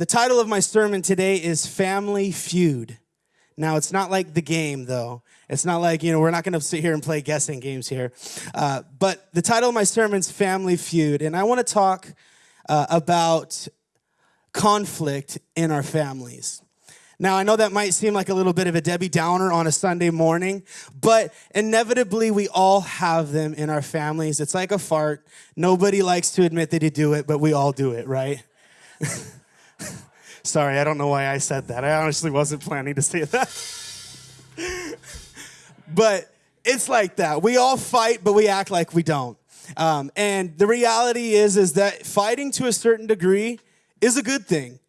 The title of my sermon today is Family Feud. Now, it's not like the game, though. It's not like, you know, we're not going to sit here and play guessing games here. Uh, but the title of my sermon is Family Feud. And I want to talk uh, about conflict in our families. Now, I know that might seem like a little bit of a Debbie Downer on a Sunday morning, but inevitably we all have them in our families. It's like a fart. Nobody likes to admit that you do it, but we all do it, right? Sorry, I don't know why I said that. I honestly wasn't planning to say that. but it's like that. We all fight, but we act like we don't. Um, and the reality is, is that fighting to a certain degree is a good thing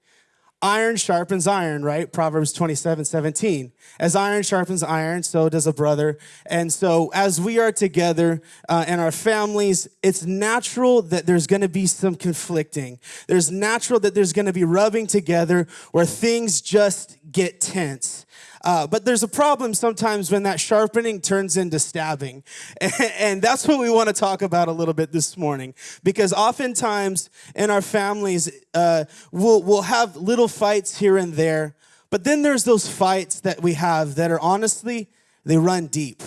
iron sharpens iron, right? Proverbs 27 17. As iron sharpens iron, so does a brother. And so, as we are together uh, in our families, it's natural that there's gonna be some conflicting. There's natural that there's gonna be rubbing together where things just get tense. Uh, but there's a problem sometimes when that sharpening turns into stabbing. And, that's what we want to talk about a little bit this morning. Because oftentimes in our families, uh, we'll, we'll have little fights here and there. But then there's those fights that we have that are honestly, they run deep.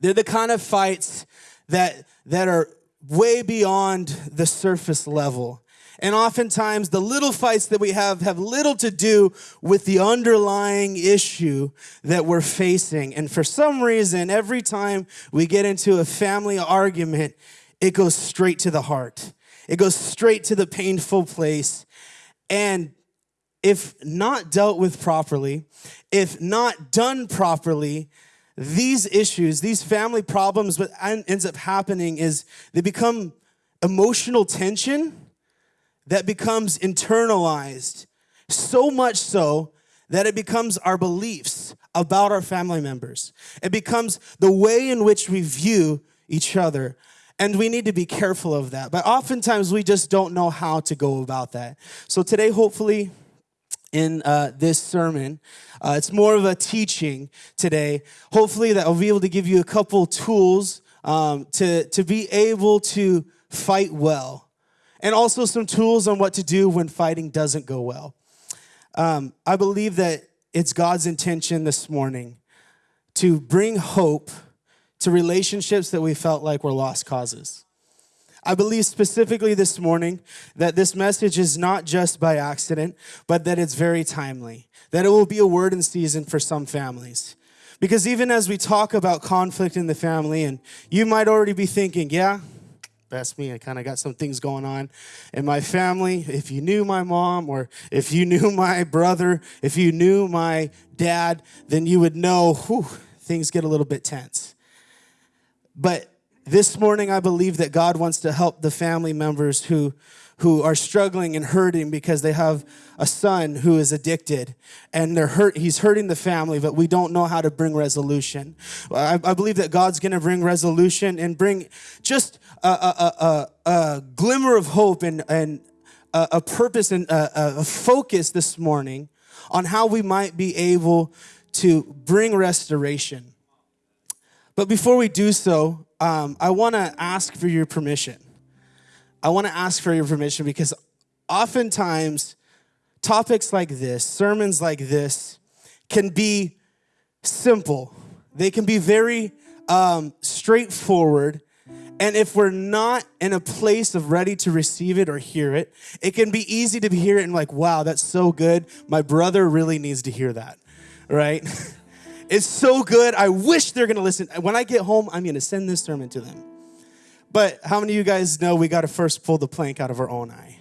They're the kind of fights that, that are way beyond the surface level. And oftentimes, the little fights that we have have little to do with the underlying issue that we're facing. And for some reason, every time we get into a family argument, it goes straight to the heart, it goes straight to the painful place. And if not dealt with properly, if not done properly, these issues, these family problems, what ends up happening is they become emotional tension that becomes internalized, so much so that it becomes our beliefs about our family members. It becomes the way in which we view each other. And we need to be careful of that. But oftentimes we just don't know how to go about that. So today, hopefully, in uh, this sermon. Uh, it's more of a teaching today. Hopefully, that I'll be able to give you a couple tools um, to, to be able to fight well and also some tools on what to do when fighting doesn't go well. Um, I believe that it's God's intention this morning to bring hope to relationships that we felt like were lost causes. I believe specifically this morning that this message is not just by accident, but that it's very timely, that it will be a word in season for some families. Because even as we talk about conflict in the family, and you might already be thinking, yeah, that's me. I kind of got some things going on in my family. If you knew my mom or if you knew my brother, if you knew my dad, then you would know whew, things get a little bit tense. But this morning, I believe that God wants to help the family members who who are struggling and hurting because they have a son who is addicted. And they're hurt he's hurting the family but we don't know how to bring resolution. I, I believe that god's going to bring resolution and bring just a, a, a, a glimmer of hope and, and a, purpose and a, focus this morning on how we might be able to bring restoration. But before we do so um, i want to ask for your permission I want to ask for your permission because oftentimes topics like this, sermons like this, can be simple. They can be very um, straightforward. And if we're not in a place of ready to receive it or hear it, it can be easy to hear it and like, wow, that's so good. My brother really needs to hear that, right? it's so good. I wish they're going to listen. When I get home, I'm going to send this sermon to them. But how many of you guys know we got to first pull the plank out of our own eye?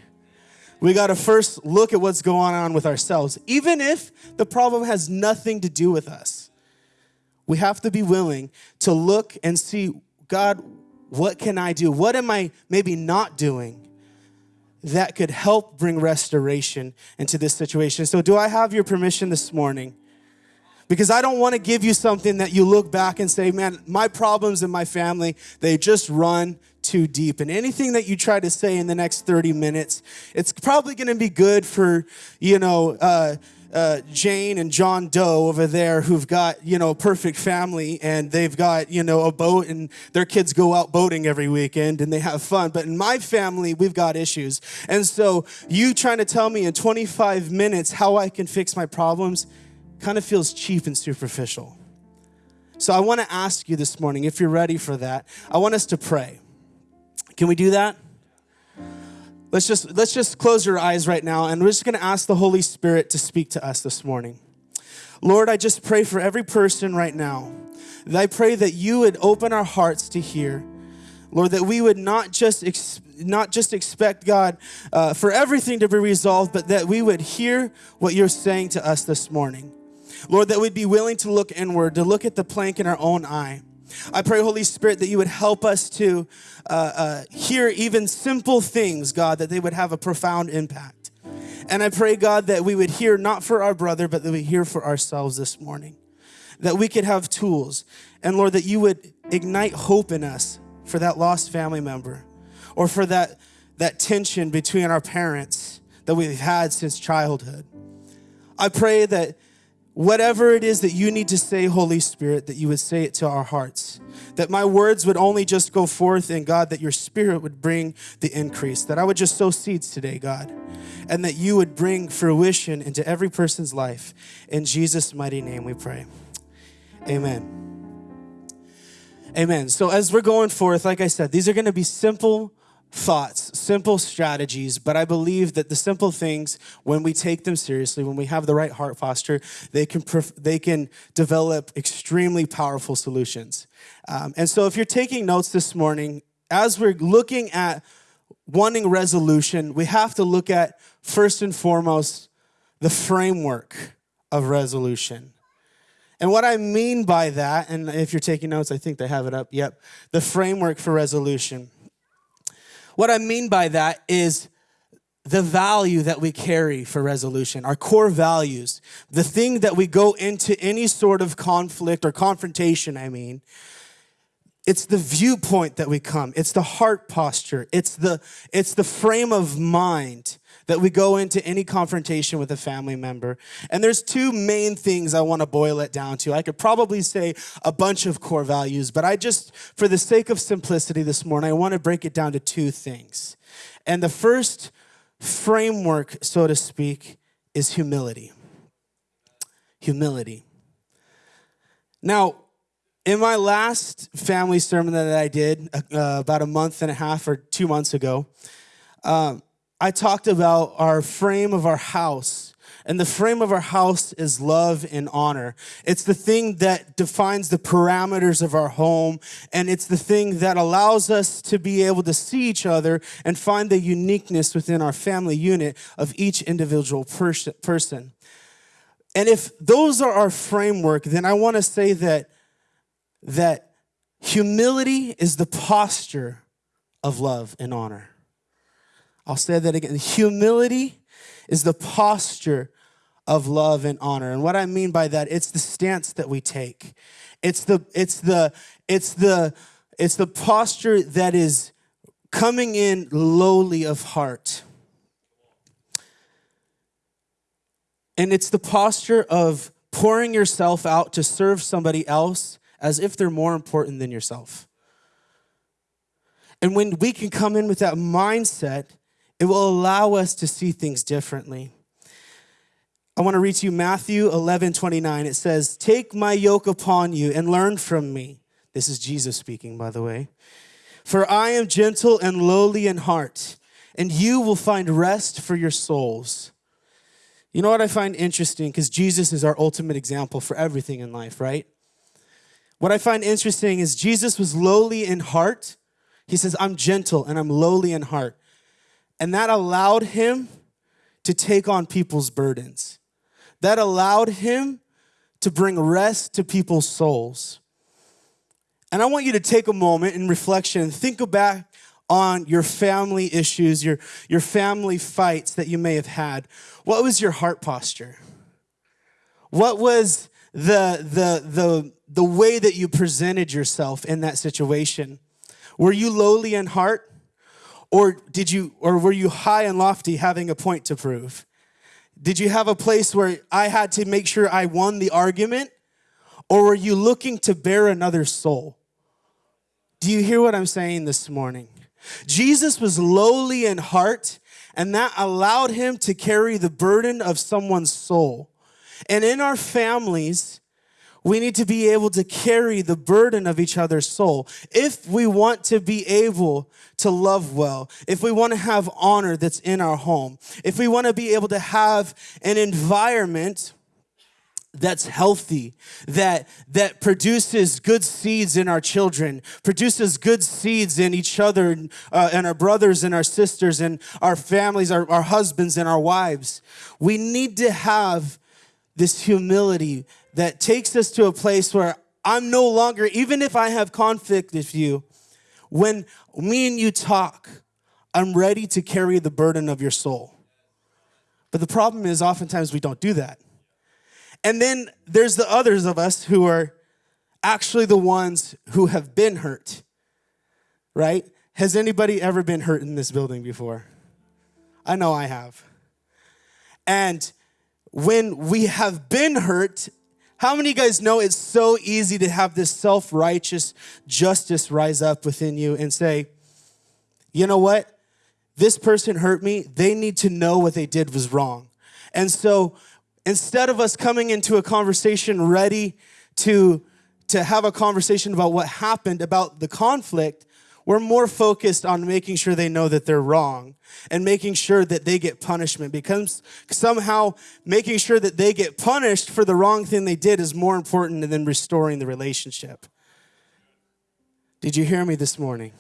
We got to first look at what's going on with ourselves, even if the problem has nothing to do with us. We have to be willing to look and see, God, what can I do? What am I maybe not doing that could help bring restoration into this situation? So, do I have your permission this morning? Because I don't want to give you something that you look back and say, man, my problems in my family, they just run too deep. And anything that you try to say in the next 30 minutes, it's probably going to be good for, you know, uh, uh, Jane and John Doe over there who've got, you know, a perfect family and they've got, you know, a boat and their kids go out boating every weekend and they have fun. But in my family, we've got issues. And so you trying to tell me in 25 minutes how I can fix my problems kind of feels cheap and superficial. So I want to ask you this morning, if you're ready for that, I want us to pray. Can we do that? Let's just let's just close your eyes right now and we're just going to ask the Holy Spirit to speak to us this morning. Lord, I just pray for every person right now. I pray that you would open our hearts to hear. Lord, that we would not just ex- not just expect God uh, for everything to be resolved, but that we would hear what you're saying to us this morning. Lord, that we'd be willing to look inward, to look at the plank in our own eye. I pray, Holy Spirit, that you would help us to uh, uh, hear even simple things, God, that they would have a profound impact. And I pray, God, that we would hear not for our brother, but that we hear for ourselves this morning. That we could have tools. And Lord, that you would ignite hope in us for that lost family member or for that, that tension between our parents that we've had since childhood. I pray that Whatever it is that you need to say, Holy Spirit, that you would say it to our hearts. That my words would only just go forth, and God, that your spirit would bring the increase. That I would just sow seeds today, God, and that you would bring fruition into every person's life. In Jesus' mighty name we pray. Amen. Amen. So, as we're going forth, like I said, these are going to be simple thoughts, simple strategies, but I believe that the simple things, when we take them seriously, when we have the right heart posture, they can they can develop extremely powerful solutions. Um, and so, if you're taking notes this morning, as we're looking at wanting resolution, we have to look at first and foremost the framework of resolution. And what I mean by that, and if you're taking notes, I think they have it up. Yep, the framework for resolution. What I mean by that is the value that we carry for resolution, our core values, the thing that we go into any sort of conflict or confrontation, I mean, it's the viewpoint that we come, it's the heart posture, it's the, it's the frame of mind that we go into any confrontation with a family member. And there's two main things I want to boil it down to. I could probably say a bunch of core values, but I just, for the sake of simplicity this morning, I want to break it down to two things. And the first framework, so to speak, is humility. Humility. Now, in my last family sermon that I did uh, about a month and a half or two months ago, um, I talked about our frame of our house. And the frame of our house is love and honor. It's the thing that defines the parameters of our home. And it's the thing that allows us to be able to see each other and find the uniqueness within our family unit of each individual person. And if those are our framework, then I want to say that, that humility is the posture of love and honor. I'll say that again. Humility is the posture of love and honor. And what I mean by that, it's the stance that we take. It's the it's the it's the it's the posture that is coming in lowly of heart. And it's the posture of pouring yourself out to serve somebody else as if they're more important than yourself. And when we can come in with that mindset, it will allow us to see things differently. I want to read to you Matthew 11 29. It says, Take my yoke upon you and learn from me. This is Jesus speaking, by the way. For I am gentle and lowly in heart, and you will find rest for your souls. You know what I find interesting? Because Jesus is our ultimate example for everything in life, right? What I find interesting is Jesus was lowly in heart. He says, I'm gentle and I'm lowly in heart. And that allowed him to take on people's burdens. That allowed him to bring rest to people's souls. And I want you to take a moment in reflection and think back on your family issues, your, your family fights that you may have had. What was your heart posture? What was the, the, the, the way that you presented yourself in that situation? Were you lowly in heart? Or did you or were you high and lofty having a point to prove? Did you have a place where I had to make sure I won the argument? Or were you looking to bear another soul? Do you hear what I'm saying this morning? Jesus was lowly in heart, and that allowed him to carry the burden of someone's soul. And in our families, we need to be able to carry the burden of each other's soul. If we want to be able to love well, if we want to have honor that's in our home, if we want to be able to have an environment that's healthy, that, that produces good seeds in our children, produces good seeds in each other uh, and our brothers and our sisters and our families, our, our husbands and our wives. We need to have this humility that takes us to a place where I'm no longer, even if I have conflict with you, when me and you talk, I'm ready to carry the burden of your soul. But the problem is, oftentimes we don't do that. And then there's the others of us who are actually the ones who have been hurt, right? Has anybody ever been hurt in this building before? I know I have. And when we have been hurt, how many guys know it's so easy to have this self righteous justice rise up within you and say, you know what? This person hurt me. They need to know what they did was wrong. And so instead of us coming into a conversation ready to, to have a conversation about what happened, about the conflict, we're more focused on making sure they know that they're wrong and making sure that they get punishment because somehow making sure that they get punished for the wrong thing they did is more important than restoring the relationship. Did you hear me this morning?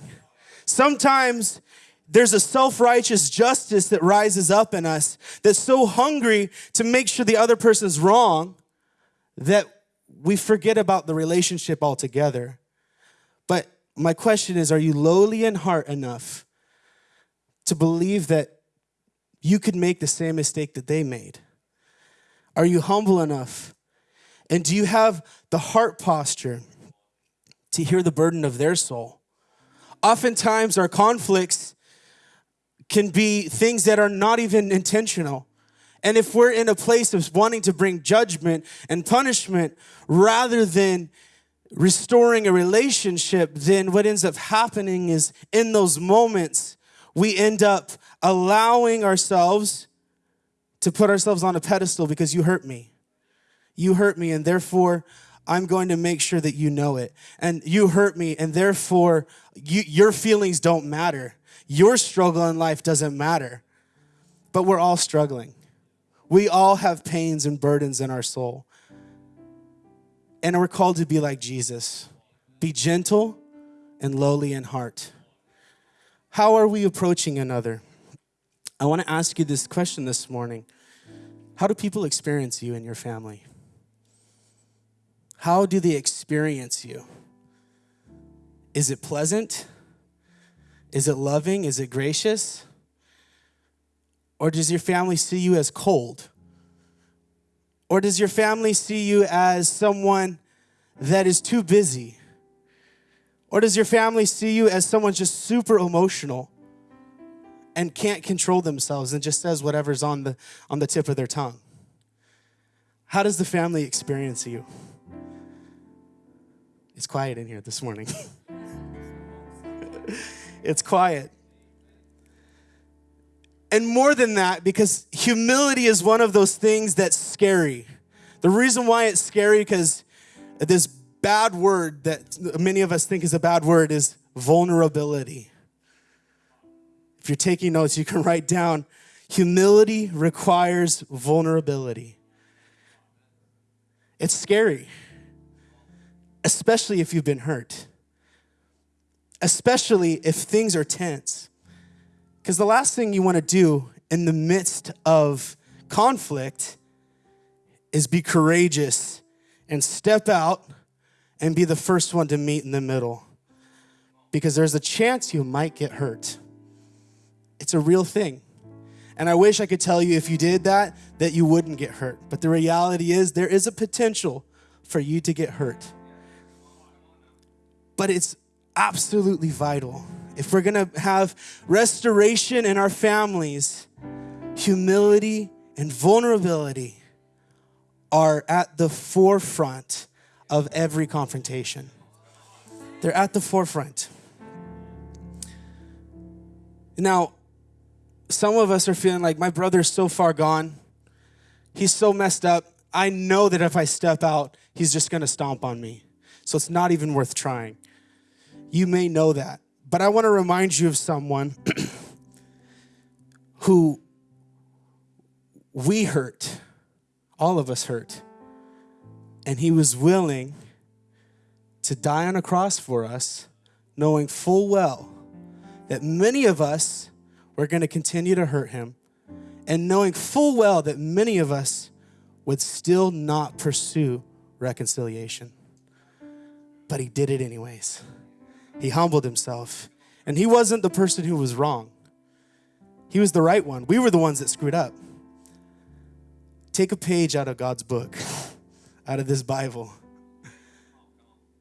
Sometimes there's a self righteous justice that rises up in us that's so hungry to make sure the other person's wrong that we forget about the relationship altogether. But my question is are you lowly in heart enough to believe that you could make the same mistake that they made? Are you humble enough? And do you have the heart posture to hear the burden of their soul? Oftentimes, our conflicts can be things that are not even intentional. And if we're in a place of wanting to bring judgment and punishment rather than restoring a relationship, then what ends up happening is in those moments, we end up allowing ourselves to put ourselves on a pedestal because you hurt me. You hurt me, and therefore, I'm going to make sure that you know it. And you hurt me, and therefore, you, your feelings don't matter. Your struggle in life doesn't matter. But we're all struggling. We all have pains and burdens in our soul. And we're called to be like Jesus be gentle and lowly in heart. How are we approaching another? I want to ask you this question this morning How do people experience you and your family? How do they experience you? Is it pleasant? Is it loving? Is it gracious? Or does your family see you as cold? Or does your family see you as someone that is too busy? Or does your family see you as someone just super emotional and can't control themselves and just says whatever's on the, on the tip of their tongue? How does the family experience you? It's quiet in here this morning. it's quiet. And more than that, because humility is one of those things that's scary. The reason why it's scary, because this bad word that many of us think is a bad word is vulnerability. If you're taking notes, you can write down humility requires vulnerability. It's scary, especially if you've been hurt, especially if things are tense. Because the last thing you want to do in the midst of conflict is be courageous and step out and be the first one to meet in the middle. Because there's a chance you might get hurt. It's a real thing. And I wish I could tell you if you did that, that you wouldn't get hurt. But the reality is, there is a potential for you to get hurt. But it's absolutely vital if we're gonna have restoration in our families, humility and vulnerability are at the forefront of every confrontation. They're at the forefront. Now, some of us are feeling like my brother's so far gone. He's so messed up. I know that if I step out, he's just gonna stomp on me. So it's not even worth trying. You may know that. But I wanna remind you of someone who we hurt, all of us hurt, and he was willing to die on a cross for us, knowing full well that many of us were going to continue to hurt him, and knowing full well that many of us would still not pursue reconciliation. But he did it anyways. He humbled himself, and he wasn't the person who was wrong. He was the right one. We were the ones that screwed up. Take a page out of God's book, out of this Bible.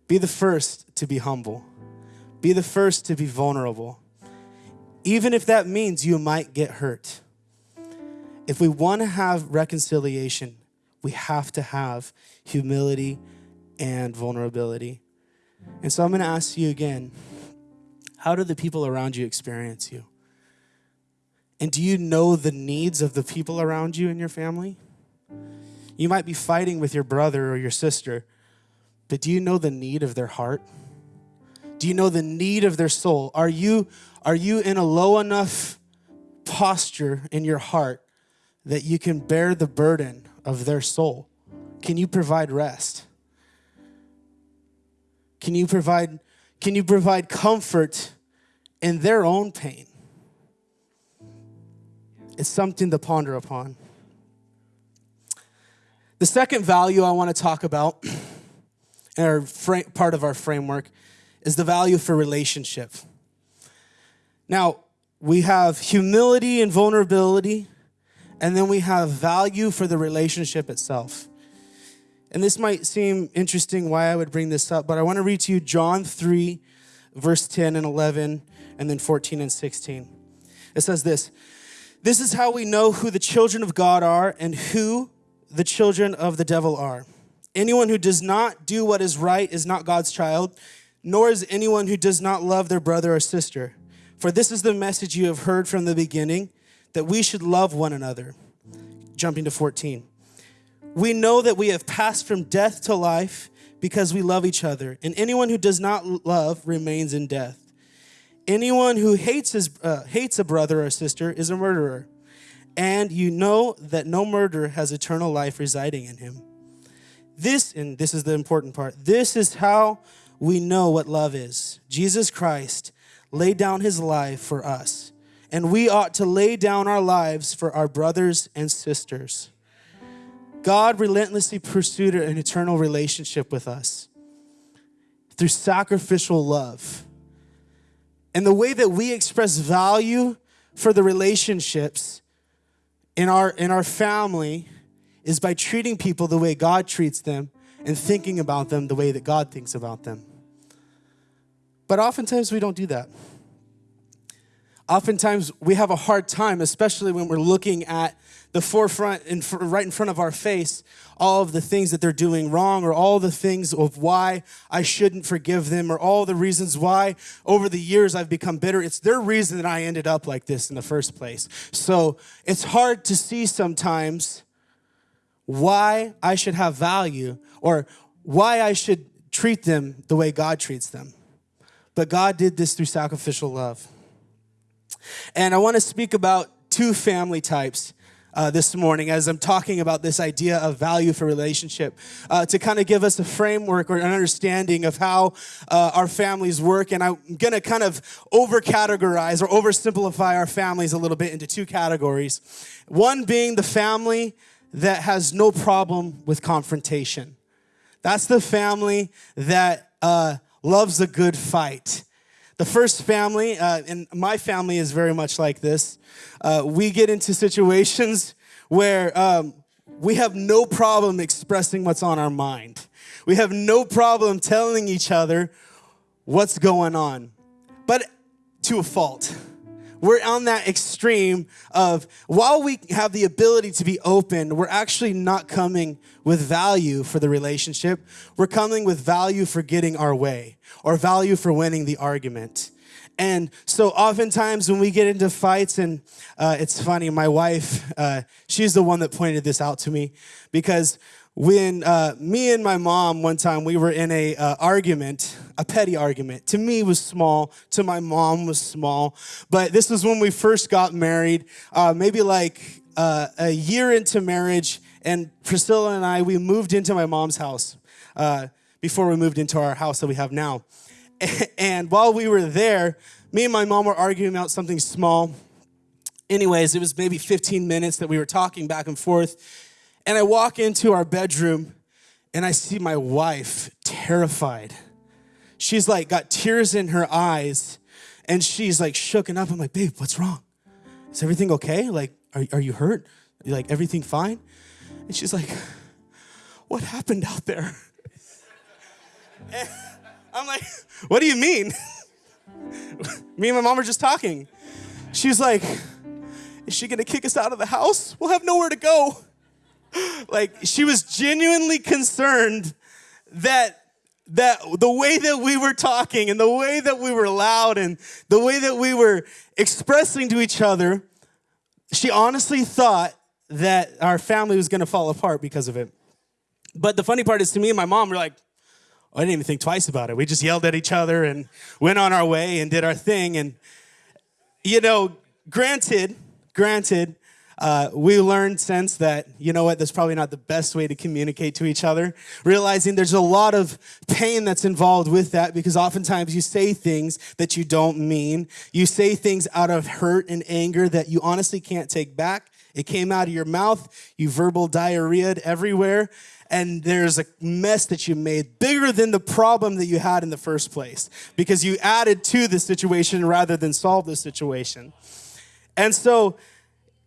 Be the first to be humble. Be the first to be vulnerable. Even if that means you might get hurt. If we want to have reconciliation, we have to have humility and vulnerability. And so I'm going to ask you again how do the people around you experience you? And do you know the needs of the people around you in your family? You might be fighting with your brother or your sister, but do you know the need of their heart? Do you know the need of their soul? Are you, are you in a low enough posture in your heart that you can bear the burden of their soul? Can you provide rest? Can you provide, can you provide comfort in their own pain? It's something to ponder upon. The second value I want to talk about, our part of our framework, is the value for relationship. Now, we have humility and vulnerability, and then we have value for the relationship itself. And this might seem interesting why I would bring this up, but I want to read to you John 3, verse 10 and 11, and then 14 and 16. It says this This is how we know who the children of God are and who the children of the devil are. Anyone who does not do what is right is not God's child, nor is anyone who does not love their brother or sister. For this is the message you have heard from the beginning, that we should love one another. Jumping to 14. We know that we have passed from death to life because we love each other, and anyone who does not love remains in death. Anyone who hates, his, uh, hates a brother or sister is a murderer and you know that no murderer has eternal life residing in him. This, and this is the important part, this is how we know what love is. Jesus Christ laid down his life for us, and we ought to lay down our lives for our brothers and sisters. God relentlessly pursued an eternal relationship with us through sacrificial love. And the way that we express value for the relationships in our in our family is by treating people the way God treats them and thinking about them the way that God thinks about them. But oftentimes we don't do that. Oftentimes we have a hard time, especially when we're looking at the forefront, in, right in front of our face, all of the things that they're doing wrong, or all the things of why I shouldn't forgive them, or all the reasons why over the years I've become bitter. It's their reason that I ended up like this in the first place. So it's hard to see sometimes why I should have value or why I should treat them the way God treats them. But God did this through sacrificial love. And I want to speak about two family types uh, this morning as I'm talking about this idea of value for relationship uh, to kind of give us a framework or an understanding of how uh, our families work. And I'm going to kind of over categorize or oversimplify our families a little bit into two categories. One being the family that has no problem with confrontation. That's the family that uh, loves a good fight. The first family, uh, and my family is very much like this, uh, we get into situations where um, we have no problem expressing what's on our mind. We have no problem telling each other what's going on, but to a fault. We're on that extreme of while we have the ability to be open, we're actually not coming with value for the relationship. We're coming with value for getting our way or value for winning the argument. And so oftentimes when we get into fights, and uh, it's funny, my wife, uh, she's the one that pointed this out to me because when uh, me and my mom one time we were in a uh, argument a petty argument. To me was small. To my mom was small. But this was when we first got married. Uh, maybe like uh, a year into marriage and priscilla and i we moved into my mom's house uh, before we moved into our house that we have now. And while we were there me and my mom were arguing about something small. Anyways it was maybe 15 minutes that we were talking back and forth and I walk into our bedroom and I see my wife terrified. She's like got tears in her eyes and she's like shooken up. I'm like, babe, what's wrong? Is everything okay? Like, are, are you hurt? Like, everything fine? And she's like, what happened out there? And I'm like, what do you mean? Me and my mom are just talking. She's like, is she gonna kick us out of the house? We'll have nowhere to go like she was genuinely concerned that that the way that we were talking and the way that we were loud and the way that we were expressing to each other, she honestly thought that our family was going to fall apart because of it. But the funny part is to me and my mom were like, I didn't even think twice about it. We just yelled at each other and went on our way and did our thing. And, you know, granted, granted, uh, we learned since that, you know what, that's probably not the best way to communicate to each other. Realizing there's a lot of pain that's involved with that because oftentimes you say things that you don't mean. You say things out of hurt and anger that you honestly can't take back. It came out of your mouth, you verbal diarrheaed everywhere, and there's a mess that you made bigger than the problem that you had in the first place because you added to the situation rather than solve the situation. And so,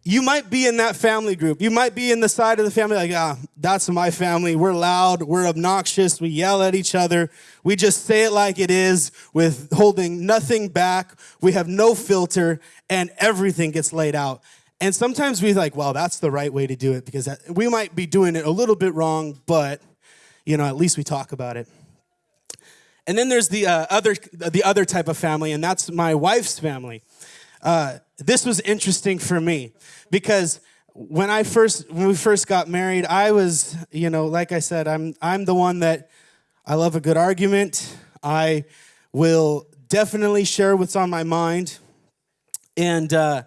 you might be in that family group. You might be in the side of the family like, ah, that's my family. We're loud, we're obnoxious, we yell at each other. We just say it like it is with holding nothing back. We have no filter and everything gets laid out. And sometimes we like, well, that's the right way to do it because we might be doing it a little bit wrong, but you know, at least we talk about it. And then there's the uh, other the other type of family, and that's my wife's family. Uh, this was interesting for me because when I first when we first got married, I was, you know, like I said, I'm I'm the one that I love a good argument. I will definitely share what's on my mind. And uh,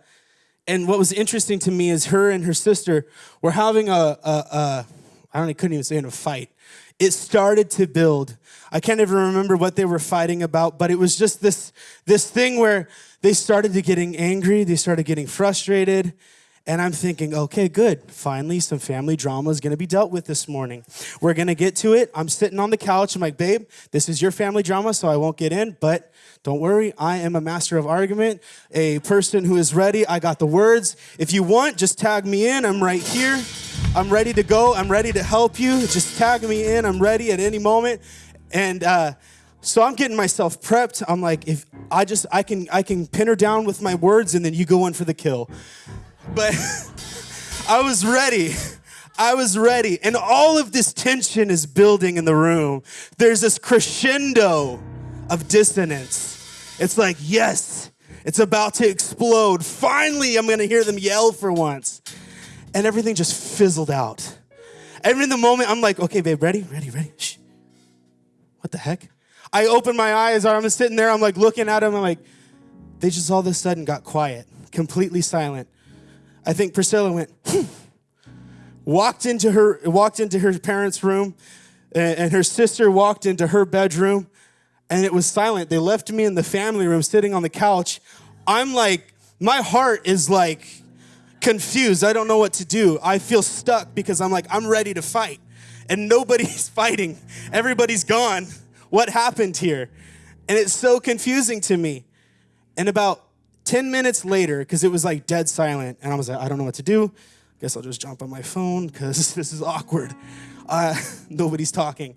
and what was interesting to me is her and her sister were having a, a, a I don't know, couldn't even say in a fight. It started to build. I can't even remember what they were fighting about, but it was just this this thing where they started to getting angry, they started getting frustrated, and I'm thinking, okay, good. Finally, some family drama is gonna be dealt with this morning. We're gonna get to it. I'm sitting on the couch. I'm like, babe, this is your family drama, so I won't get in, but don't worry. I am a master of argument, a person who is ready. I got the words. If you want, just tag me in. I'm right here. I'm ready to go. I'm ready to help you. Just tag me in. I'm ready at any moment. And, uh, so I'm getting myself prepped. I'm like, if I just I can I can pin her down with my words and then you go in for the kill. But I was ready. I was ready. And all of this tension is building in the room. There's this crescendo of dissonance. It's like, yes, it's about to explode. Finally, I'm gonna hear them yell for once. And everything just fizzled out. And in the moment, I'm like, okay, babe, ready, ready, ready. Shh. What the heck? I open my eyes, I'm sitting there, I'm like looking at them, I'm like, they just all of a sudden got quiet, completely silent. I think Priscilla went, hmm. walked into her, walked into her parents' room, and, and her sister walked into her bedroom, and it was silent. They left me in the family room sitting on the couch. I'm like, my heart is like confused. I don't know what to do. I feel stuck because I'm like, I'm ready to fight. And nobody's fighting. Everybody's gone. What happened here? And it's so confusing to me. And about 10 minutes later, because it was like dead silent, and I was like, I don't know what to do. I guess I'll just jump on my phone because this is awkward. Uh, nobody's talking.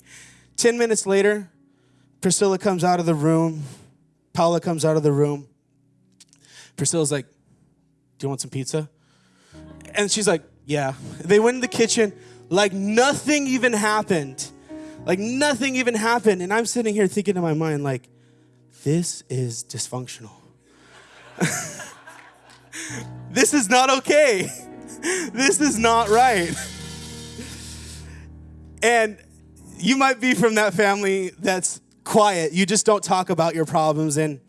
10 minutes later, Priscilla comes out of the room. Paula comes out of the room. Priscilla's like, Do you want some pizza? And she's like, Yeah. They went in the kitchen like nothing even happened. Like nothing even happened. And I'm sitting here thinking in my mind, like, this is dysfunctional. this is not okay. this is not right. And you might be from that family that's quiet. You just don't talk about your problems and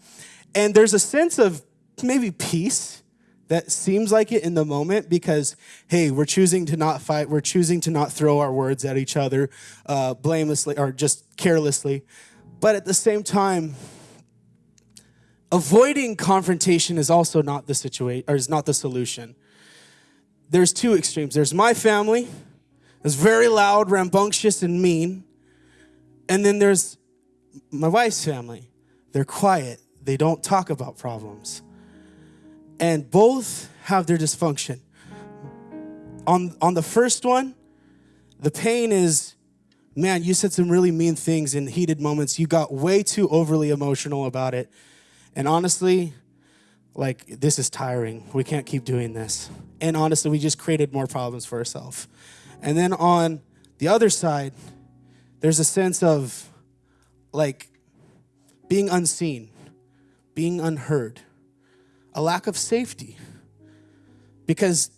and there's a sense of maybe peace that seems like it in the moment because hey, we're choosing to not fight. We're choosing to not throw our words at each other uh, blamelessly or just carelessly. But at the same time, avoiding confrontation is also not the situation or is not the solution. There's two extremes. There's my family, it's very loud, rambunctious, and mean. And then there's my wife's family. They're quiet. They don't talk about problems. And both have their dysfunction. On on the first one, the pain is man, you said some really mean things in heated moments. You got way too overly emotional about it. And honestly, like this is tiring. We can't keep doing this. And honestly, we just created more problems for ourselves. And then on the other side, there's a sense of like being unseen, being unheard, a lack of safety. Because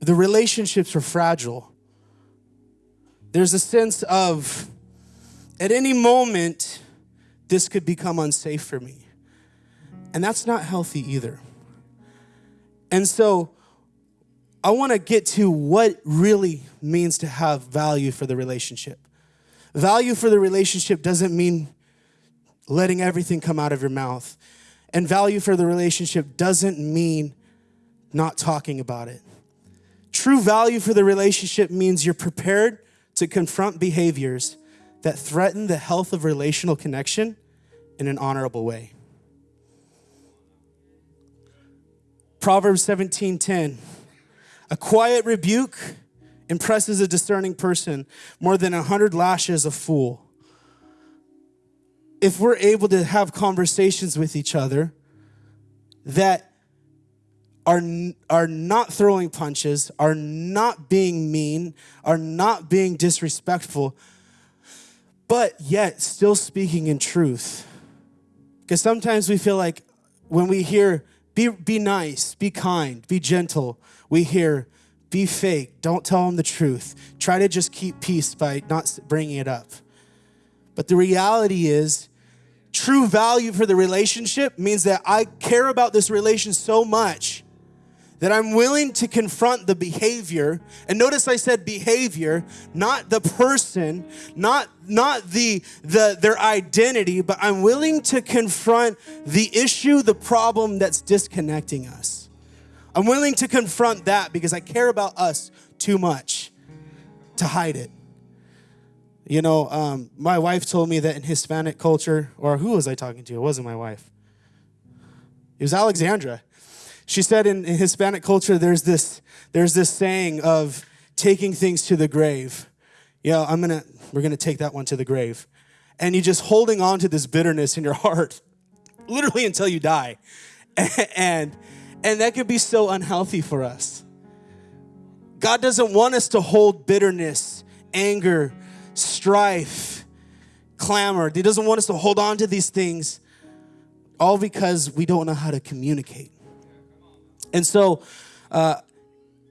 the relationships are fragile. There's a sense of at any moment, this could become unsafe for me. And that's not healthy either. And so I want to get to what really means to have value for the relationship. Value for the relationship doesn't mean letting everything come out of your mouth. And value for the relationship doesn't mean not talking about it. True value for the relationship means you're prepared to confront behaviors that threaten the health of relational connection in an honorable way. Proverbs 17:10. A quiet rebuke impresses a discerning person more than a hundred lashes a fool. If we're able to have conversations with each other that are, are not throwing punches, are not being mean, are not being disrespectful, but yet still speaking in truth. Because sometimes we feel like when we hear be, be nice, be kind, be gentle. We hear, be fake, don't tell them the truth. Try to just keep peace by not bringing it up. But the reality is, true value for the relationship means that I care about this relation so much that I'm willing to confront the behavior. And notice I said behavior, not the person, not not the the their identity, but I'm willing to confront the issue, the problem that's disconnecting us. I'm willing to confront that because I care about us too much to hide it. You know, um, my wife told me that in Hispanic culture, or who was I talking to? It wasn't my wife. It was Alexandra she said in, in Hispanic culture, there's this, there's this saying of taking things to the grave. Yeah, I'm gonna, we're gonna take that one to the grave. And you just holding on to this bitterness in your heart, literally until you die. And, and that can be so unhealthy for us. God doesn't want us to hold bitterness, anger, strife, clamor. He doesn't want us to hold on to these things all because we don't know how to communicate. And so, uh,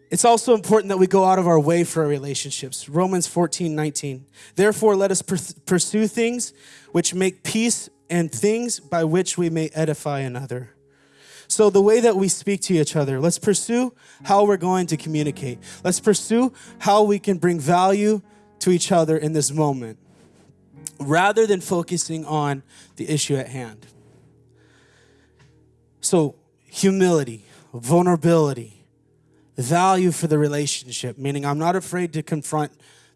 it's also important that we go out of our way for our relationships. Romans 14, 19. Therefore, let us pursue things which make peace and things by which we may edify another. So, the way that we speak to each other, let's pursue how we're going to communicate. Let's pursue how we can bring value to each other in this moment rather than focusing on the issue at hand. So, humility vulnerability, value for the relationship, meaning I'm not afraid to confront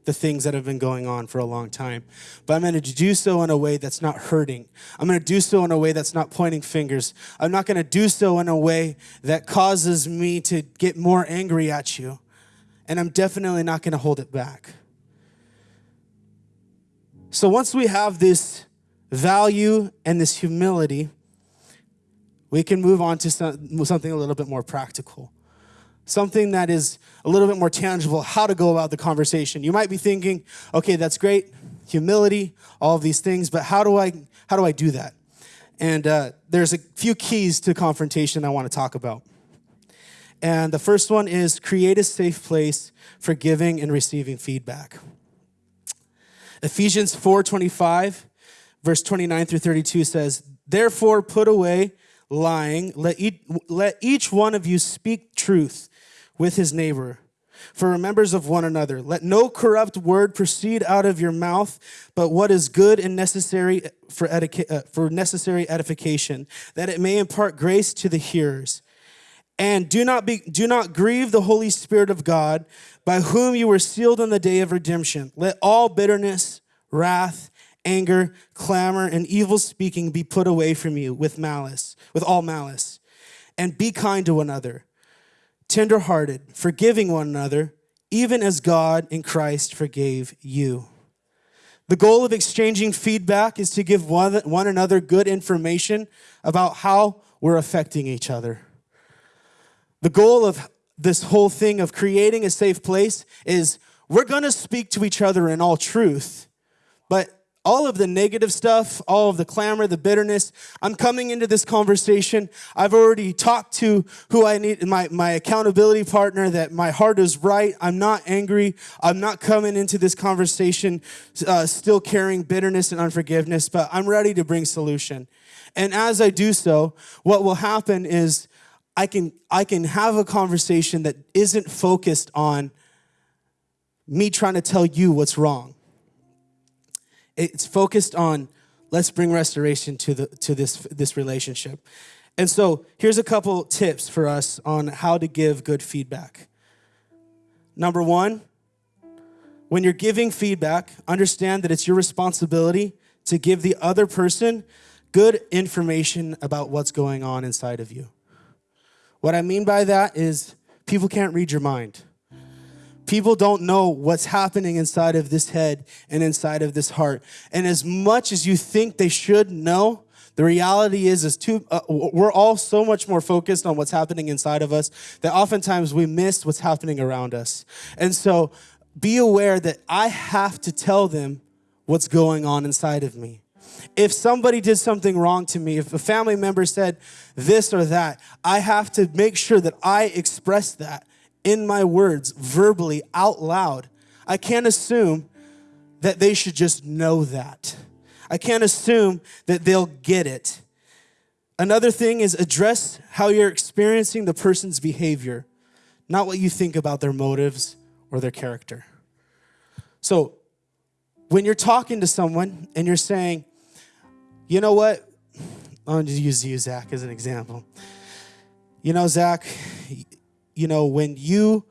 the things that have been going on for a long time. But I'm going to do so in a way that's not hurting. I'm going to do so in a way that's not pointing fingers. I'm not going to do so in a way that causes me to get more angry at you. And I'm definitely not going to hold it back. So once we have this value and this humility, we can move on to some, something a little bit more practical. Something that is a little bit more tangible, how to go about the conversation. You might be thinking, okay, that's great, humility, all of these things, but how do I, how do I do that? And uh, there's a few keys to confrontation I want to talk about. And the first one is create a safe place for giving and receiving feedback. Ephesians 4:25 verse 29 through 32 says, "Therefore put away lying, let each, let each one of you speak truth with his neighbor." For members of one another, let no corrupt word proceed out of your mouth, but what is good and necessary for, uh, for necessary edification, that it may impart grace to the hearers. And do not be do not grieve the Holy Spirit of God, by whom you were sealed on the day of redemption. Let all bitterness, wrath, anger, clamor, and evil speaking be put away from you with malice, with all malice. And be kind to one another, tenderhearted, forgiving one another, even as God in Christ forgave you. The goal of exchanging feedback is to give one, one another good information about how we're affecting each other. The goal of this whole thing of creating a safe place is we're going to speak to each other in all truth, but all of the negative stuff, all of the clamor, the bitterness. I'm coming into this conversation. I've already talked to who I need, my, my accountability partner, that my heart is right. I'm not angry. I'm not coming into this conversation uh, still carrying bitterness and unforgiveness, but I'm ready to bring solution. And as I do so, what will happen is I can, I can have a conversation that isn't focused on me trying to tell you what's wrong. It's focused on let's bring restoration to, the, to this, this relationship. And so here's a couple tips for us on how to give good feedback. Number one, when you're giving feedback, understand that it's your responsibility to give the other person good information about what's going on inside of you. What I mean by that is people can't read your mind. People don't know what's happening inside of this head and inside of this heart. And as much as you think they should know, the reality is, is too, uh, we're all so much more focused on what's happening inside of us that oftentimes we miss what's happening around us. And so be aware that I have to tell them what's going on inside of me if somebody did something wrong to me, if a family member said this or that, I have to make sure that I express that in my words, verbally, out loud. I can't assume that they should just know that. I can't assume that they'll get it. Another thing is address how you're experiencing the person's behavior, not what you think about their motives or their character. So, when you're talking to someone and you're saying, you know what? I'm going to use you, Zach, as an example. You know, Zach, you know, when you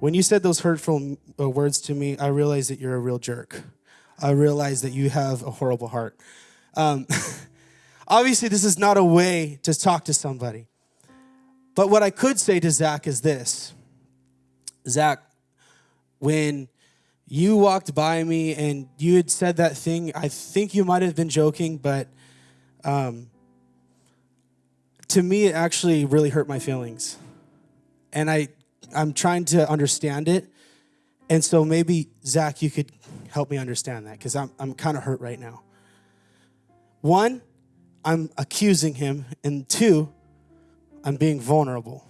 when you said those hurtful uh, words to me, I realized that you're a real jerk. I realized that you have a horrible heart. Um, obviously, this is not a way to talk to somebody. But what I could say to Zach is this Zach, when you walked by me and you had said that thing. I think you might have been joking, but um, to me, it actually really hurt my feelings. And I, I'm trying to understand it. And so maybe, Zach, you could help me understand that because I'm, I'm kind of hurt right now. One, I'm accusing him. And two, I'm being vulnerable.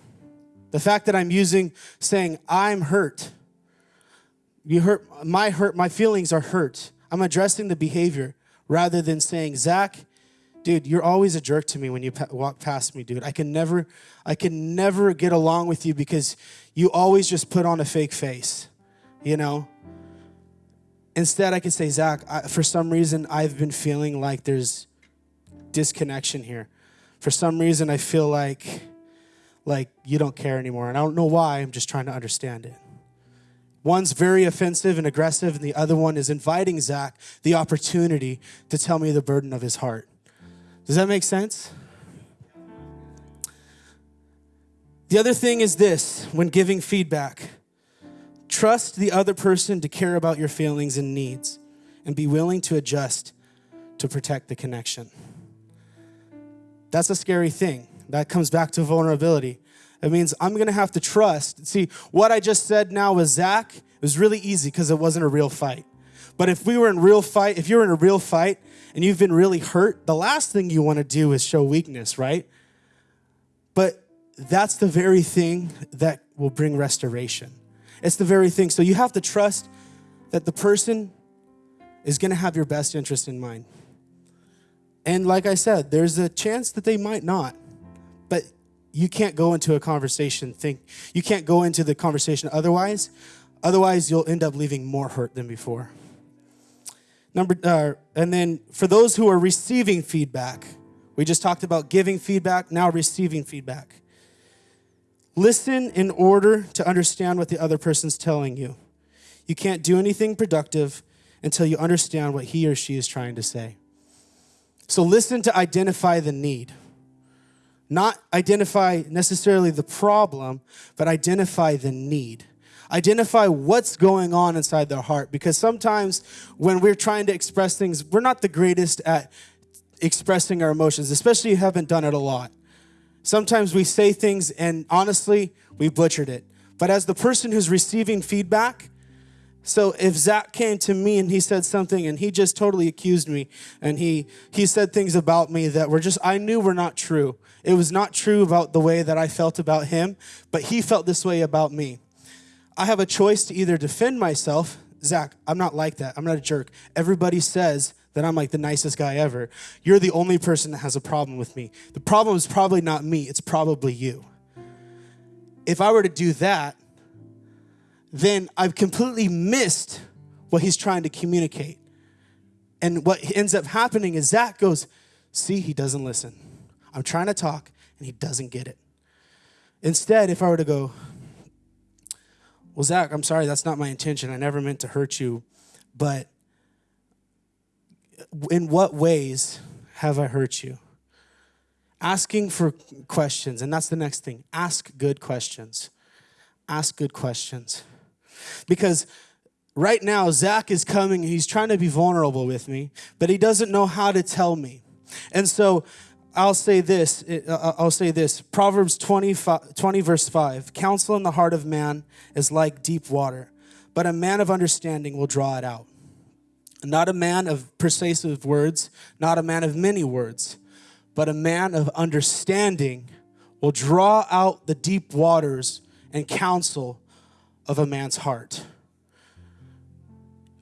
The fact that I'm using, saying, I'm hurt you hurt my hurt, my feelings are hurt. I'm addressing the behavior rather than saying, Zach, dude, you're always a jerk to me when you pa- walk past me, dude. I can never, I can never get along with you because you always just put on a fake face, you know? Instead, I could say, Zach, I, for some reason, I've been feeling like there's disconnection here. For some reason, I feel like, like you don't care anymore. And I don't know why, I'm just trying to understand it. One's very offensive and aggressive, and the other one is inviting Zach the opportunity to tell me the burden of his heart. Does that make sense? The other thing is this when giving feedback trust the other person to care about your feelings and needs and be willing to adjust to protect the connection. That's a scary thing That comes back to vulnerability. It means I'm going to have to trust. See, what I just said now with Zach It was really easy because it wasn't a real fight. But if we were in real fight, if you're in a real fight and you've been really hurt, the last thing you want to do is show weakness, right? But that's the very thing that will bring restoration. It's the very thing. So you have to trust that the person is going to have your best interest in mind. And like I said, there's a chance that they might not. But you can't go into a conversation think you can't go into the conversation otherwise. Otherwise, you'll end up leaving more hurt than before. Number, uh, and then for those who are receiving feedback, we just talked about giving feedback, now receiving feedback. Listen in order to understand what the other person's telling you. You can't do anything productive until you understand what he or she is trying to say. So listen to identify the need. Not identify necessarily the problem, but identify the need. Identify what's going on inside their heart because sometimes when we're trying to express things, we're not the greatest at expressing our emotions, especially if you haven't done it a lot. Sometimes we say things and honestly, we butchered it. But as the person who's receiving feedback, so if Zach came to me and he said something and he just totally accused me and he he said things about me that were just I knew were not true. It was not true about the way that I felt about him, but he felt this way about me. I have a choice to either defend myself, Zach, I'm not like that. I'm not a jerk. Everybody says that I'm like the nicest guy ever. You're the only person that has a problem with me. The problem is probably not me, it's probably you. If I were to do that, then I've completely missed what he's trying to communicate. And what ends up happening is Zach goes, See, he doesn't listen. I'm trying to talk and he doesn't get it. Instead, if I were to go, Well, Zach, I'm sorry, that's not my intention. I never meant to hurt you. But in what ways have I hurt you? Asking for questions, and that's the next thing. Ask good questions. Ask good questions. Because right now, Zach is coming, he's trying to be vulnerable with me, but he doesn't know how to tell me. And so I'll say this, uh, uh, I'll say this. Proverbs 20, 20 verse 5. Counsel in the heart of man is like deep water, but a man of understanding will draw it out. Not a man of persuasive words, not a man of many words, but a man of understanding will draw out the deep waters and counsel of a man's heart.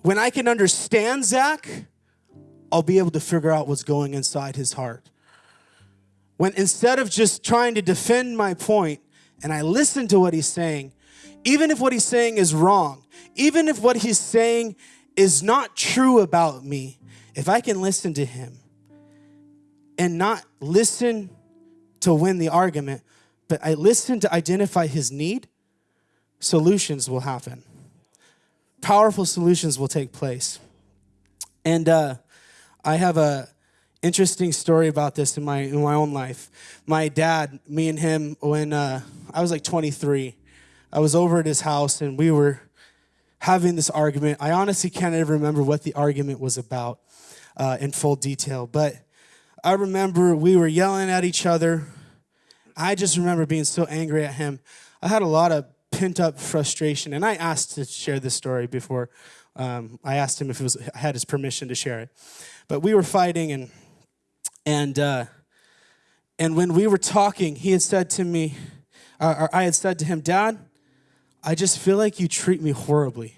When I can understand Zach, I'll be able to figure out what's going inside his heart. When instead of just trying to defend my point and I listen to what he's saying, even if what he's saying is wrong, even if what he's saying is not true about me, if I can listen to him and not listen to win the argument, but I listen to identify his need, solutions will happen. Powerful solutions will take place. And uh, I have a interesting story about this in my in my own life. My dad, me and him, when uh, I was like 23, I was over at his house and we were having this argument. I honestly can't even remember what the argument was about uh, in full detail, but I remember we were yelling at each other. I just remember being so angry at him. I had a lot of pent up frustration. And I asked to share this story before. Um, I asked him if was I had his permission to share it. But we were fighting, and and uh, and when we were talking, he had said to me, or I had said to him, Dad, I just feel like you treat me horribly.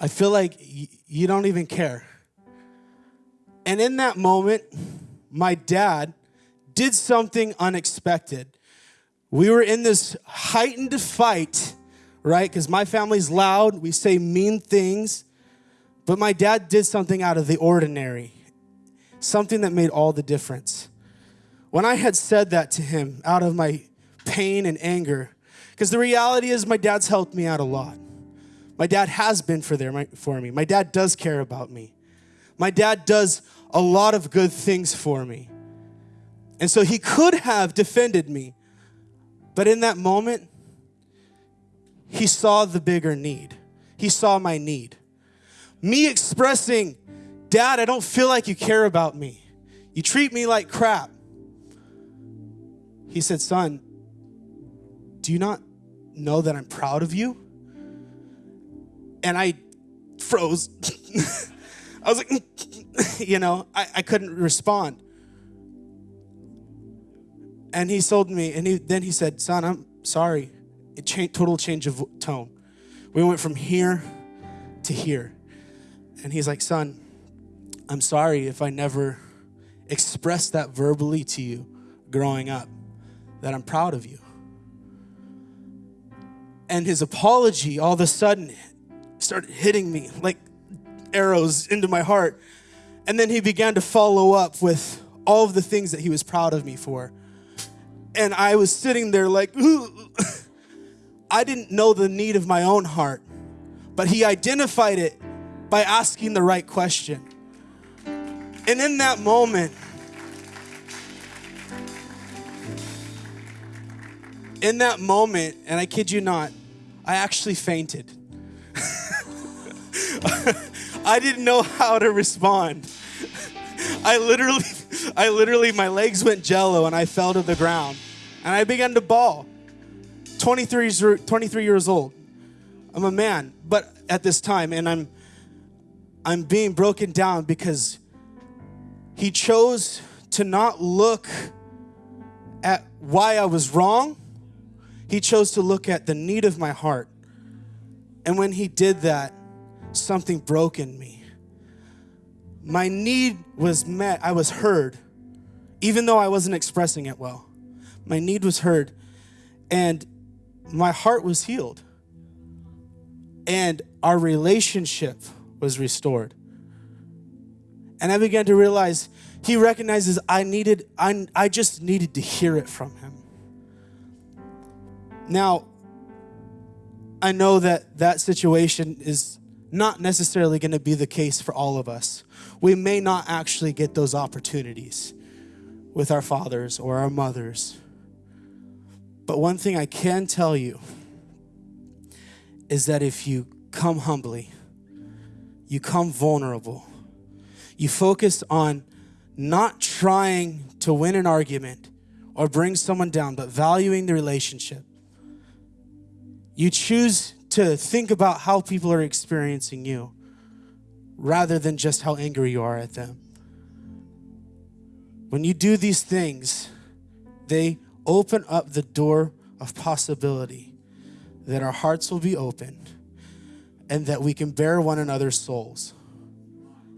I feel like you don't even care. And in that moment, my dad did something unexpected we were in this heightened fight, right? Because my family's loud, we say mean things. But my dad did something out of the ordinary, something that made all the difference. When I had said that to him out of my pain and anger, because the reality is my dad's helped me out a lot. My dad has been for there for me. My dad does care about me. My dad does a lot of good things for me. And so he could have defended me, but in that moment, he saw the bigger need. He saw my need. Me expressing, Dad, I don't feel like you care about me. You treat me like crap. he said, Son, do you not know that I'm proud of you? And I froze. I was like, you know, I, I couldn't respond. And he told me, and he, then he said, Son, I'm sorry. It changed, total change of tone. We went from here to here. And he's like, Son, I'm sorry if I never expressed that verbally to you growing up, that I'm proud of you. And his apology all of a sudden started hitting me like arrows into my heart. And then he began to follow up with all of the things that he was proud of me for. And I was sitting there like, I didn't know the need of my own heart, but he identified it by asking the right question. And in that moment, in that moment, and I kid you not, I actually fainted. I didn't know how to respond. I literally, I literally, my legs went jello and I fell to the ground and I began to bawl. 23, 23 years old. I'm a man, but at this time, and I'm, I'm being broken down because he chose to not look at why I was wrong. He chose to look at the need of my heart. And when he did that, something broke in me. My need was met, I was heard, even though I wasn't expressing it well. My need was heard, and my heart was healed. And our relationship was restored. And I began to realize he recognizes I needed, I, I just needed to hear it from him. Now, I know that that situation is not necessarily going to be the case for all of us. We may not actually get those opportunities with our fathers or our mothers. But one thing I can tell you is that if you come humbly, you come vulnerable, you focus on not trying to win an argument or bring someone down, but valuing the relationship. You choose to think about how people are experiencing you rather than just how angry you are at them. When you do these things, they open up the door of possibility that our hearts will be opened and that we can bear one another's souls.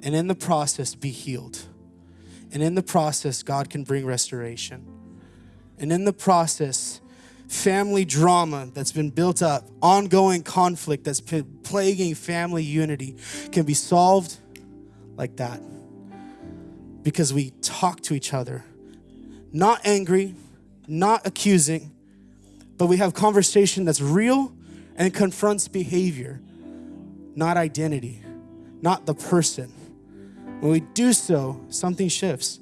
And in the process, be healed. And in the process, God can bring restoration. And in the process, family drama that's been built up, ongoing conflict that's been plaguing family unity can be solved like that. Because we talk to each other, not angry, not accusing, but we have conversation that's real and confronts behavior, not identity, not the person. When we do so, something shifts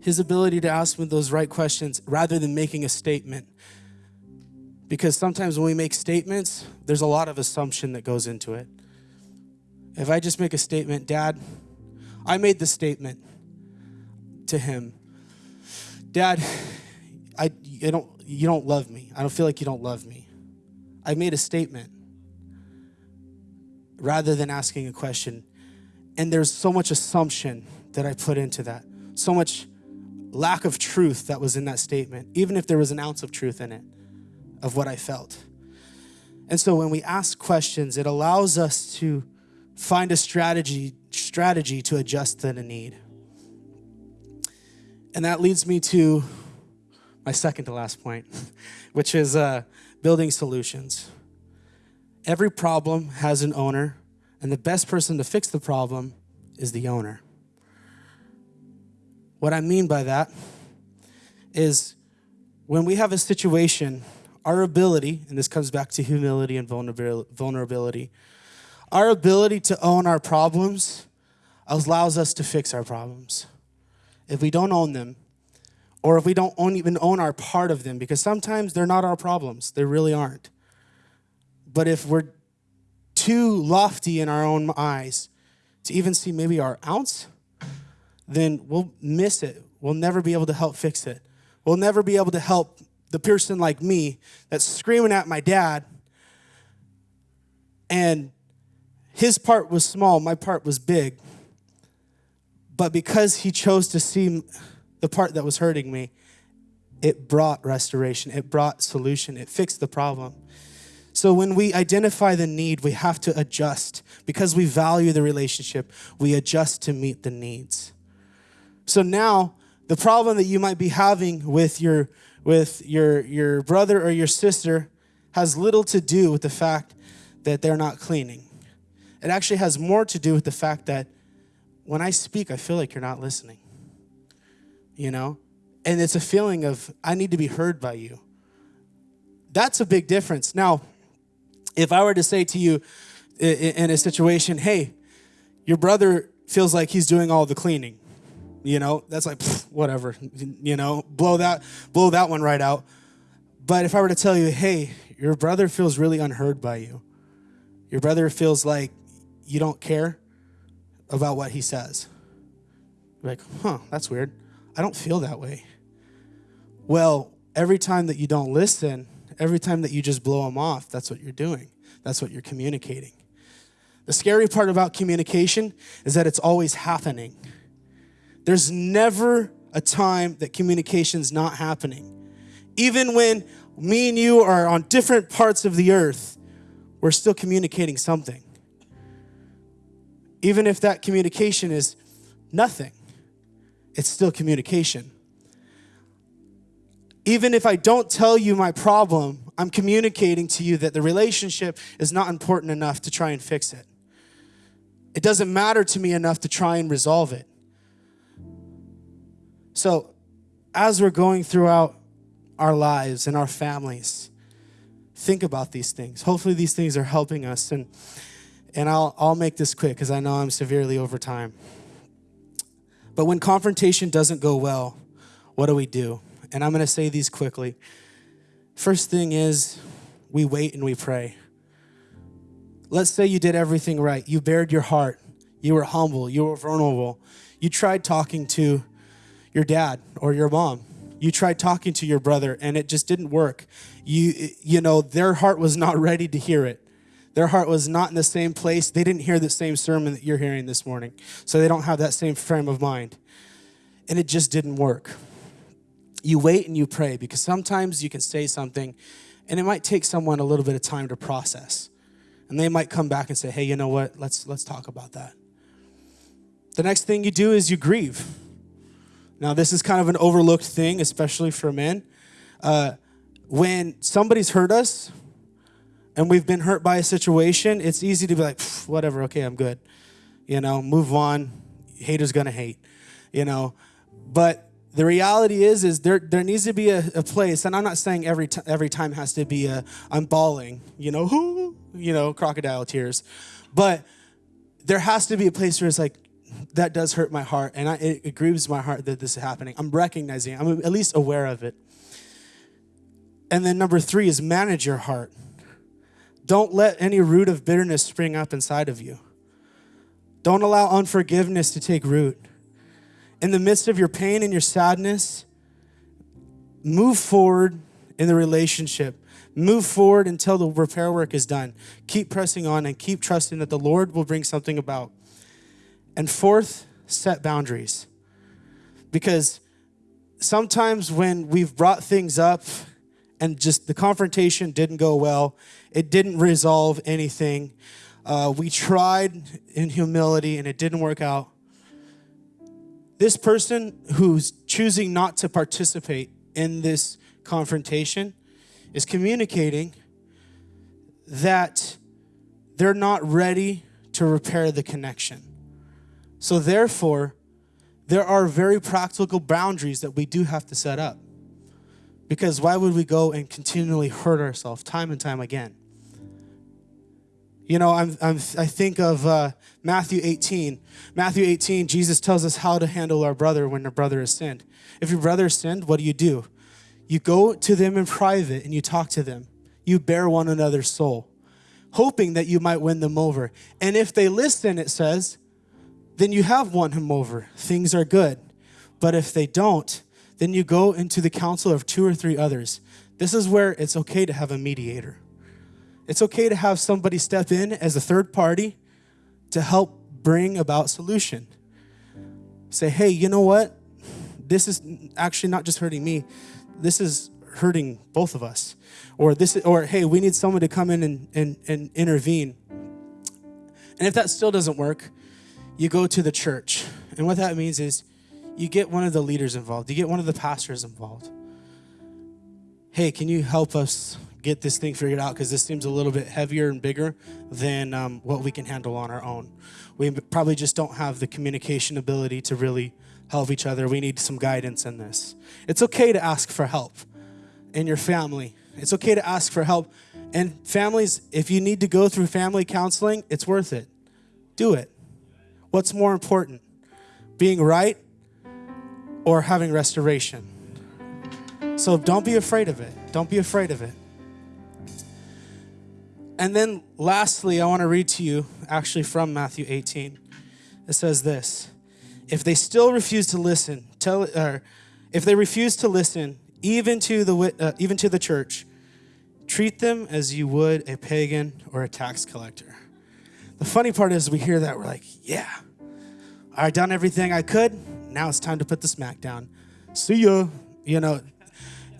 his ability to ask me those right questions rather than making a statement. Because sometimes when we make statements, there's a lot of assumption that goes into it. If I just make a statement, Dad, I made the statement to him, Dad, I, you, don't, you don't love me. I don't feel like you don't love me. I made a statement rather than asking a question. And there's so much assumption that I put into that, so much lack of truth that was in that statement, even if there was an ounce of truth in it, of what I felt. And so when we ask questions, it allows us to find a strategy, strategy to adjust to the need. And that leads me to my second to last point, which is uh, building solutions. Every problem has an owner, and the best person to fix the problem is the owner. What I mean by that is when we have a situation, our ability, and this comes back to humility and vulnerability, our ability to own our problems allows us to fix our problems. If we don't own them, or if we don't own, even own our part of them, because sometimes they're not our problems, they really aren't. But if we're too lofty in our own eyes to even see maybe our ounce then we'll miss it. We'll never be able to help fix it. We'll never be able to help the person like me that's screaming at my dad. And his part was small, my part was big. But because he chose to see the part that was hurting me, it brought restoration, it brought solution, it fixed the problem. So when we identify the need, we have to adjust. Because we value the relationship, we adjust to meet the needs. So now, the problem that you might be having with your with your your brother or your sister has little to do with the fact that they're not cleaning. It actually has more to do with the fact that when I speak, I feel like you're not listening. You know? And it's a feeling of, I need to be heard by you. That's a big difference. Now, if I were to say to you in a situation, hey, your brother feels like he's doing all the cleaning, you know, that's like, whatever, you know, blow that, blow that one right out. But if I were to tell you, hey, your brother feels really unheard by you, your brother feels like you don't care about what he says. You're like, huh, that's weird. I don't feel that way. Well, every time that you don't listen, every time that you just blow them off, that's what you're doing. That's what you're communicating. The scary part about communication is that it's always happening. There's never a time that communication's not happening. Even when me and you are on different parts of the earth, we're still communicating something even if that communication is nothing, it's still communication. Even if I don't tell you my problem, I'm communicating to you that the relationship is not important enough to try and fix it. It doesn't matter to me enough to try and resolve it. So, as we're going throughout our lives and our families, think about these things. Hopefully, these things are helping us. And and I'll, I'll make this quick because I know I'm severely over time. But when confrontation doesn't go well, what do we do? And I'm going to say these quickly. First thing is we wait and we pray. Let's say you did everything right. You bared your heart. You were humble. You were vulnerable. You tried talking to your dad or your mom. You tried talking to your brother and it just didn't work. You you know their heart was not ready to hear it. Their heart was not in the same place. They didn't hear the same sermon that you're hearing this morning. So they don't have that same frame of mind. And it just didn't work. You wait and you pray because sometimes you can say something and it might take someone a little bit of time to process. And they might come back and say, "Hey, you know what? Let's let's talk about that." The next thing you do is you grieve. Now, this is kind of an overlooked thing, especially for men. Uh, when somebody's hurt us, and we've been hurt by a situation, it's easy to be like, whatever, okay, I'm good. You know, move on. Haters gonna hate, you know. But the reality is, is there there needs to be a, a place, and I'm not saying every every time has to be a I'm bawling, you know, you know, crocodile tears, but there has to be a place where it's like that does hurt my heart, and I, it, it grieves my heart that this is happening. I'm recognizing, it. I'm at least aware of it. And then number three is manage your heart. Don't let any root of bitterness spring up inside of you. Don't allow unforgiveness to take root. In the midst of your pain and your sadness, move forward in the relationship. Move forward until the repair work is done. Keep pressing on and keep trusting that the Lord will bring something about. And fourth, set boundaries. Because sometimes when we've brought things up and just the confrontation didn't go well, it didn't resolve anything. Uh, we tried in humility and it didn't work out. This person who's choosing not to participate in this confrontation is communicating that they're not ready to repair the connection. So, therefore, there are very practical boundaries that we do have to set up. Because why would we go and continually hurt ourselves time and time again? You know, I'm, I'm, i think of uh, Matthew 18. Matthew 18, Jesus tells us how to handle our brother when our brother has sinned. If your brother has sinned, what do you do? You go to them in private and you talk to them. You bear one another's soul, hoping that you might win them over. And if they listen, it says, then you have won him over. Things are good. But if they don't, then you go into the counsel of two or three others. This is where it's okay to have a mediator. It's okay to have somebody step in as a third party to help bring about solution. Say, hey, you know what? This is actually not just hurting me. This is hurting both of us. Or this or hey, we need someone to come in and, and, and intervene. And if that still doesn't work, you go to the church. And what that means is you get one of the leaders involved, you get one of the pastors involved. Hey, can you help us get this thing figured out? Because this seems a little bit heavier and bigger than um, what we can handle on our own. We probably just don't have the communication ability to really help each other. We need some guidance in this. It's okay to ask for help in your family. It's okay to ask for help. And families, if you need to go through family counseling, it's worth it. Do it. What's more important? Being right or having restoration. So don't be afraid of it. Don't be afraid of it. And then lastly, I want to read to you actually from Matthew 18. It says this If they still refuse to listen, tell, or if they refuse to listen, even to the, uh, even to the church, treat them as you would a pagan or a tax collector. The funny part is, we hear that, we're like, yeah, I've done everything I could now it's time to put the smack down. See ya. You know,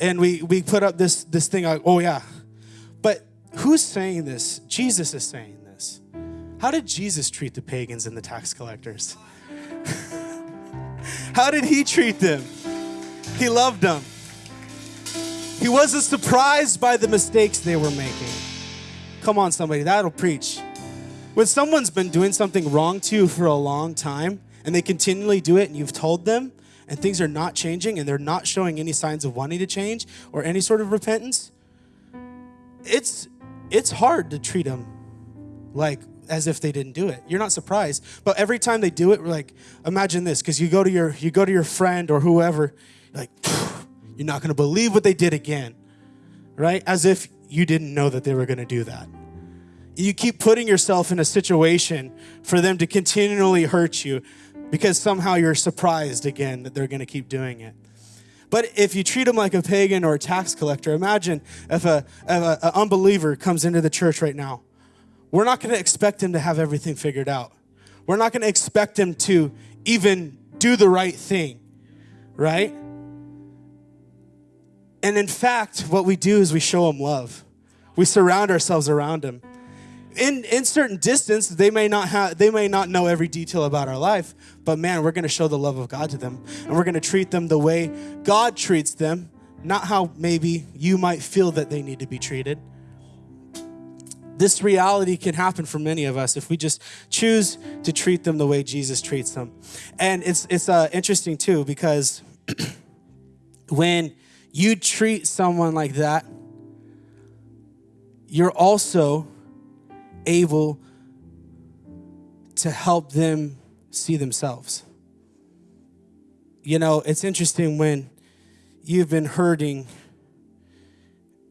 and we we put up this this thing like, oh yeah. Who's saying this? Jesus is saying this. How did Jesus treat the pagans and the tax collectors? How did he treat them? He loved them. He wasn't surprised by the mistakes they were making. Come on, somebody, that'll preach. When someone's been doing something wrong to you for a long time, and they continually do it and you've told them and things are not changing and they're not showing any signs of wanting to change or any sort of repentance, it's it's hard to treat them like as if they didn't do it. You're not surprised, but every time they do it, like imagine this because you go to your you go to your friend or whoever, like you're not going to believe what they did again, right? As if you didn't know that they were going to do that. You keep putting yourself in a situation for them to continually hurt you because somehow you're surprised again that they're going to keep doing it. But if you treat them like a pagan or a tax collector, imagine if a, an unbeliever comes into the church right now. We're not going to expect him to have everything figured out. We're not going to expect him to even do the right thing, right? And in fact, what we do is we show him love. We surround ourselves around him in in certain distance they may not have they may not know every detail about our life but man we're going to show the love of god to them and we're going to treat them the way god treats them not how maybe you might feel that they need to be treated. This reality can happen for many of us if we just choose to treat them the way jesus treats them. And it's it's uh, interesting too because when you treat someone like that you're also able to help them see themselves. You know, it's interesting when you've been hurting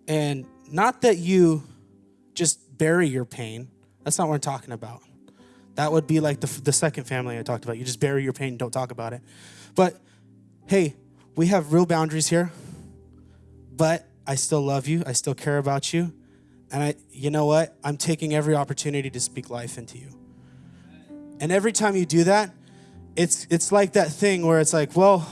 and not that you just bury your pain. That's not what I'm talking about. That would be like the, the second family I talked about. You just bury your pain, and don't talk about it. But hey, we have real boundaries here, but I still love you. I still care about you. And I, you know what? I'm taking every opportunity to speak life into you. And every time you do that, it's it's like that thing where it's like, well,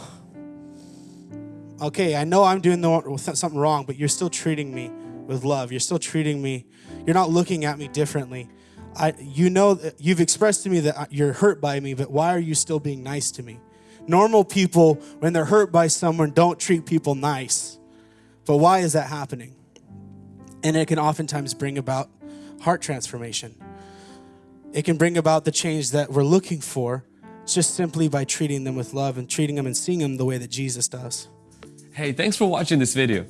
okay, I know I'm doing the, something wrong, but you're still treating me with love. You're still treating me. You're not looking at me differently. I, you know, you've expressed to me that uh, you're hurt by me, but why are you still being nice to me? Normal people, when they're hurt by someone, don't treat people nice. But why is that happening? And it can oftentimes bring about heart transformation. It can bring about the change that we're looking for just simply by treating them with love and treating them and seeing them the way that Jesus does. Hey, thanks for watching this video.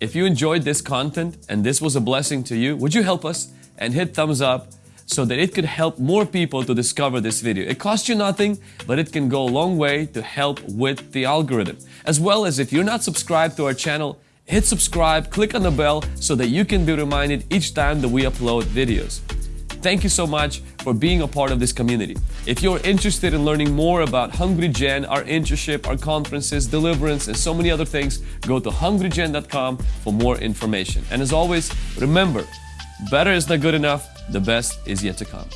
If you enjoyed this content and this was a blessing to you, would you help us and hit thumbs up so that it could help more people to discover this video. It costs you nothing, but it can go a long way to help with the algorithm. As well as if you're not subscribed to our channel, hit subscribe, click on the bell so that you can be reminded each time that we upload videos. Thank you so much for being a part of this community. If you're interested in learning more about Hungry Gen, our internship, our conferences, deliverance, and so many other things, go to hungrygen.com for more information. And as always, remember, better is not good enough, the best is yet to come.